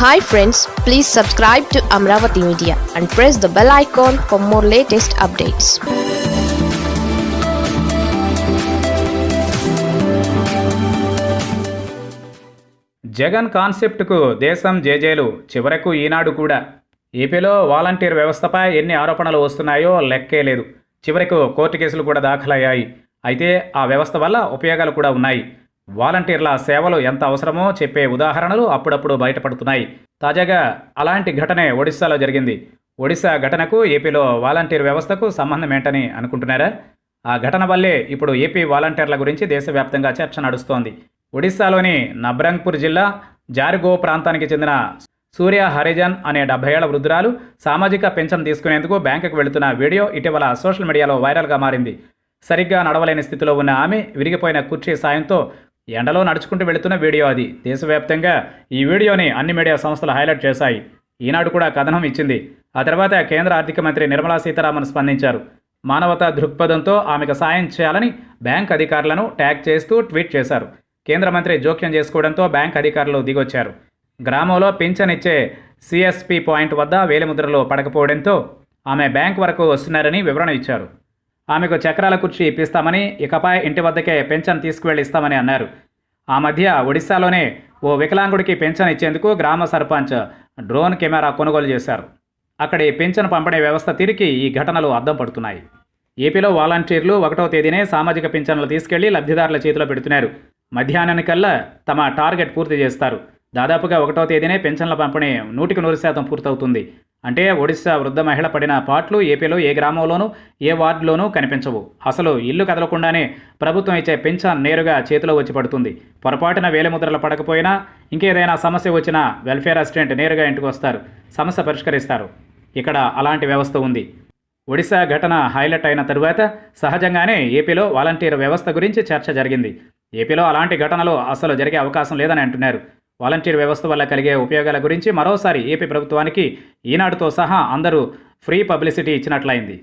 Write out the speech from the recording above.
Hi friends please subscribe to Amaravati media and press the bell icon for more latest updates Jagan కాన్సెప్ట్కు దేశం జేజేలు చివరకు ఈనాడు కూడా. ఏపీలో volunteer వ్యవస్థపై ఎన్ని ఆరోపణలు వస్తున్నాయో లెక్కే లేదు. చివరకు కోర్టు కేసులు కూడా దాఖలయ్యాయి. అయితే ఆ వ్యవస్థ వల్ల ఉపయోగాలు కూడా ఉన్నాయి. వాలంటీర్ల సేవలు ఎంత అవసరమో చెప్పే ఉదాహరణలు అప్పుడప్పుడు బయటపడుతున్నాయి. తాజాగా అలాంటి ఘటనే ఒడిశాలో జరిగింది. ఒడిశా ఘటనకు ఏపీలో వాలంటీర్ వ్యవస్థకు సంబంధం ఏంటని అనుకుంటున్నారా? ఆ ఘటన వల్లే ఇప్పుడు ఏపీ వాలంటీర్ల గురించి దేశవ్యాప్తంగా చర్చ నడుస్తోంది. ఒడిశాలోని నబ్రంగ్పూర్ జిల్లా జార్గో ప్రాంతానికి చెందిన సూర్య హరిజన్ అనే డెబ్బై ఏళ్ళ వృద్ధురాలు సామాజిక పెన్షన్ తీసుకునేందుకు బ్యాంకుకు వెళుతున్న వీడియో ఇటీవల సోషల్ మీడియాలో వైరల్గా మారింది. సరిగ్గా నడవలేని స్థితిలో ఉన్న ఆమె విరిగిపోయిన కుర్చీ సాయంతో ఎండలో నడుచుకుంటూ వెళుతున్న వీడియో అది. దేశవ్యాప్తంగా ఈ వీడియోని అన్ని మీడియా సంస్థలు హైలైట్ చేశాయి. ఈనాడు కూడా కథనం ఇచ్చింది. ఆ తర్వాత కేంద్ర ఆర్థిక మంత్రి నిర్మలా సీతారామన్ స్పందించారు. మానవతా దృక్పథంతో ఆమెకు సాయం చేయాలని బ్యాంక్ అధికారులను ట్యాగ్ చేస్తూ ట్వీట్ చేశారు. కేంద్ర మంత్రి జోక్యం చేసుకోవడంతో బ్యాంక్ అధికారులు దిగొచ్చారు. గ్రామంలో పింఛన్ ఇచ్చే సిఎస్పి పాయింట్ వద్ద వేలిముద్రలో పడకపోవడంతో ఆమె బ్యాంక్ వరకు వస్తున్నారని వివరణ ఇచ్చారు. ఆమెకు చక్రాల కుర్చీ ఇప్పిస్తామని ఇకపై ఇంటి వద్దకే పెన్షన్ తీసుకువెళ్ళి ఇస్తామని అన్నారు. ఆ మధ్య ఒడిశాలోనే ఓ వికలాంగుడికి పెన్షన్ ఇచ్చేందుకు గ్రామ సర్పంచ్ డ్రోన్ కెమెరా కొనుగోలు చేశారు. అక్కడి పెన్షన్ పంపిణీ వ్యవస్థ తిరిగి ఈ ఘటనలు అద్దం పడుతున్నాయి. ఏపీలో వాలంటీర్లు ఒకటో తేదీనే సామాజిక పింఛన్లు తీసుకెళ్ళి లబ్ధిదారుల చేతిలో పెడుతున్నారు. మధ్యాహ్నానికల్లా తమ టార్గెట్ పూర్తి చేస్తారు. దాదాపుగా ఒకటో తేదీనే పెన్షన్ల పంపిణీ నూటికి నూరు శాతం పూర్తవుతుంది. అంటే ఒడిశా వృద్ధ మహిళ పడిన పాట్లు ఏపీలో ఏ గ్రామంలోనూ ఏ వార్డులోనూ కనిపించవు. అసలు ఇల్లు కదలకుండానే ప్రభుత్వం ఇచ్చే పెన్షన్ నేరుగా చేతిలో వచ్చి పడుతుంది. పొరపాటున వేలిముద్రలు పడకపోయినా ఇంకేదైనా సమస్య వచ్చినా వెల్ఫేర్ అసిస్టెంట్ నేరుగా ఇంటికి వస్తారు. సమస్య పరిష్కరిస్తారు. ఇక్కడ అలాంటి వ్యవస్థ ఉంది. ఒడిశా ఘటన హైలైట్ అయిన తరువాత సహజంగానే ఏపీలో వాలంటీర్ వ్యవస్థ గురించి చర్చ జరిగింది. ఏపీలో అలాంటి ఘటనలు అసలు జరిగే అవకాశం లేదని అంటున్నారు. వాలంటీర్ వ్యవస్థ వల్ల కలిగే ఉపయోగాల గురించి మరోసారి ఏపీ ప్రభుత్వానికి ఈనాడుతో సహా అందరూ ఫ్రీ పబ్లిసిటీ ఇచ్చినట్లయింది.